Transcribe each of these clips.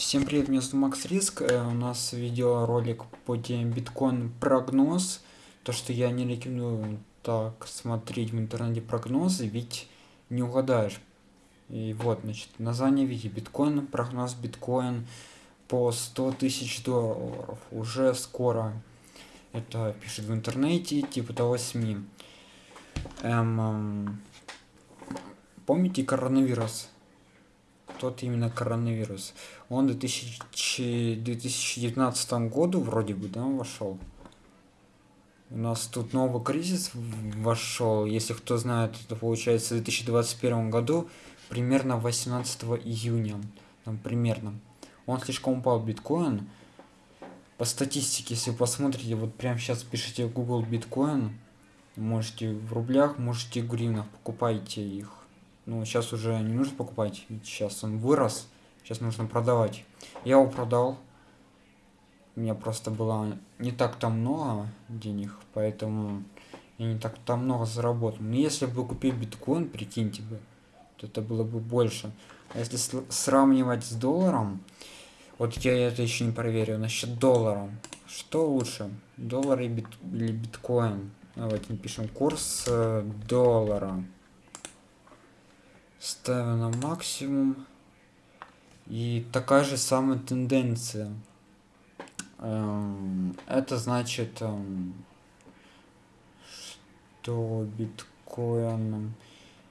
Всем привет, меня зовут Макс Риск. Э, у нас видеоролик по теме биткоин прогноз. То, что я не рекомендую так смотреть в интернете прогнозы, ведь не угадаешь. И вот, значит, название видео биткоин, прогноз биткоин по 100 тысяч долларов. Уже скоро. Это пишет в интернете, типа того СМИ. Эм, помните коронавирус? Тот именно коронавирус. Он в 2019 году вроде бы, да, вошел. У нас тут новый кризис вошел. Если кто знает, это получается в 2021 году, примерно 18 июня. Там примерно. Он слишком упал биткоин. По статистике, если вы посмотрите, вот прямо сейчас пишите Google биткоин, можете в рублях, можете в гривнах, покупайте их ну сейчас уже не нужно покупать ведь сейчас он вырос сейчас нужно продавать. Я его продал. У меня просто было не так там много денег поэтому я не так там много заработал. Но если бы купил биткоин прикиньте бы то это было бы больше. А если сравнивать с долларом вот я это еще не проверил насчет доллара. Что лучше доллар или биткоин? Давайте напишем курс э, доллара ставим на максимум. И такая же самая тенденция. Эм, это значит эм, что биткоином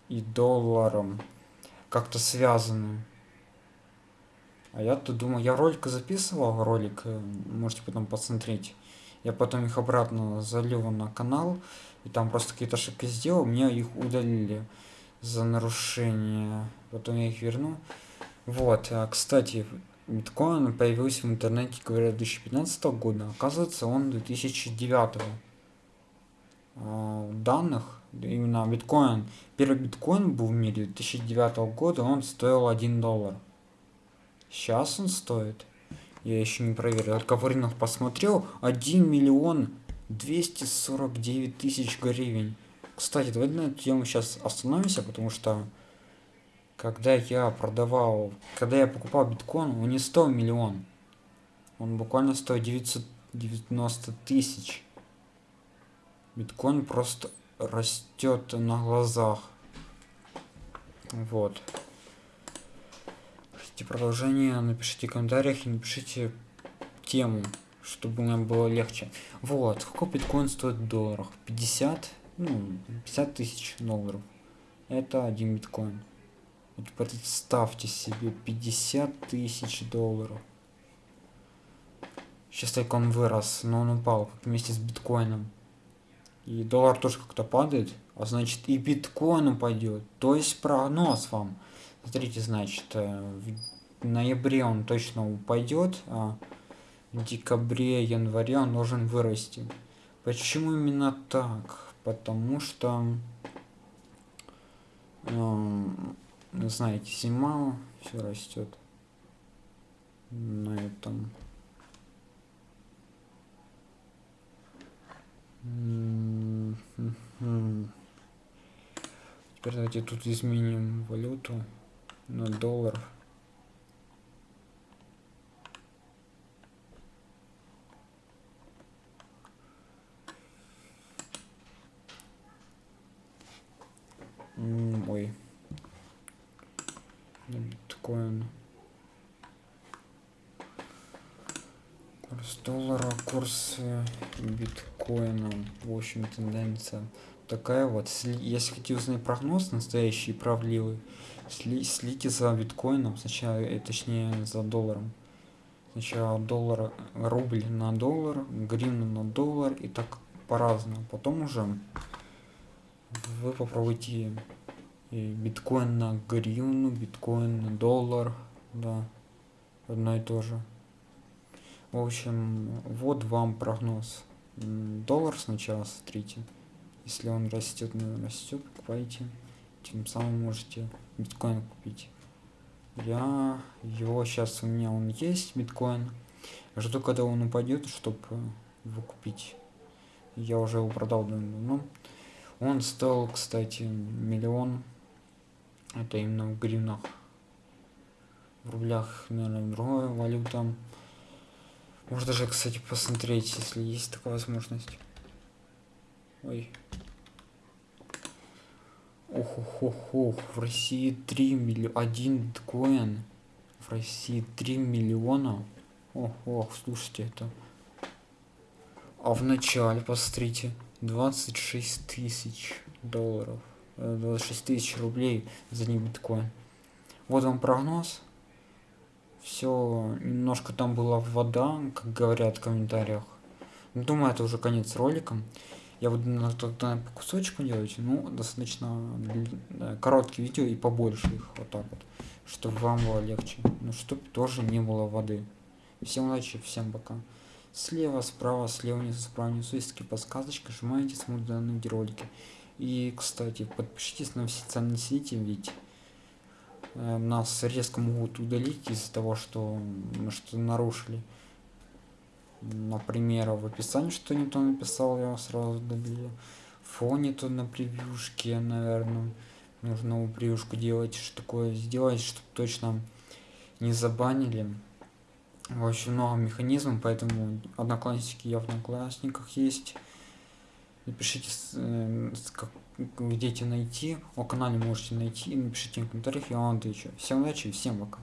и долларом как-то связаны. А я тут думаю я ролик записывал ролик э, можете потом посмотреть. Я потом их обратно залил на канал и там просто какие-то ошибки сделал мне их удалили за нарушение. Потом я их верну. Вот, а, кстати, биткоин появился в интернете, говорят, 2015 года. Оказывается, он 2009. А, данных, именно биткоин, первый биткоин был в мире 2009 года, он стоил 1 доллар. Сейчас он стоит, я еще не проверил, только рынок посмотрел, 1 миллион 249 тысяч гривен. Кстати, давайте на эту тему сейчас остановимся, потому что когда я продавал, когда я покупал биткоин, он не стоил миллион. Он буквально стоит 990 тысяч. Биткоин просто растет на глазах. Вот. Хотите продолжение, напишите в комментариях и напишите тему, чтобы нам было легче. Вот, сколько биткоин стоит в долларах? 50? Ну, 50 тысяч долларов. Это один биткоин. Вот представьте себе 50 тысяч долларов. Сейчас только он вырос, но он упал как вместе с биткоином. И доллар тоже как-то падает, а значит и биткоин упадет. То есть прогноз вам. Смотрите, значит, э, в ноябре он точно упадет, а в декабре, январе он должен вырасти. Почему именно так? Потому что э, знаете зима все растет на этом Теперь давайте тут изменим валюту на доллар. ой биткоин курс доллара курс биткоина в общем тенденция такая вот. Если хотите узнать прогноз настоящий правдивый сли, слите за биткоином сначала э, точнее за долларом. Сначала доллар рубль на доллар гривна на доллар и так по-разному. Потом уже вы попробуйте биткоин на гривну биткоин на доллар да одно и то же в общем вот вам прогноз. Доллар сначала смотрите если он растет ну, растет покупайте. Тем самым можете биткоин купить. Я его сейчас у меня он есть биткоин. Жду когда он упадет чтобы его купить. Я уже его продал давно. Он стоил, кстати, миллион. Это именно в гривнах. в рублях, наверное, другая валюта. Можно даже, кстати, посмотреть, если есть такая возможность. Ой. Ох, ох, ох, ох. В России 3 миллиона. Один биткоин. В России 3 миллиона. Ох, ох, слушайте это. А в начале, посмотрите, 26 тысяч долларов. 26 э, тысяч рублей за один биткоин. Вот вам прогноз. Все, немножко там была вода, как говорят в комментариях. Думаю, это уже конец ролика. Я буду тогда по кусочку делать, ну, достаточно короткие видео и побольше их, вот так вот, чтобы вам было легче, ну, чтобы тоже не было воды. Всем удачи, всем пока. Слева, справа, слева, внизу, справа, внизу есть такие подсказочки, нажимаете, смотрите данные видеоролики. И, кстати, подпишитесь на все социальные сети, ведь нас резко могут удалить из-за того, что мы что нарушили например, в описании что не то написал, я сразу удалил. Фоне то на превьюшке, наверное, нужно новую превьюшку делать, что такое сделать, чтобы точно не забанили. Общем, много механизмов, поэтому одноклассники я в одноклассниках есть. Напишите, э, как, где эти найти. О канале можете найти. Напишите в комментариях, я вам отвечу. Всем удачи, всем пока.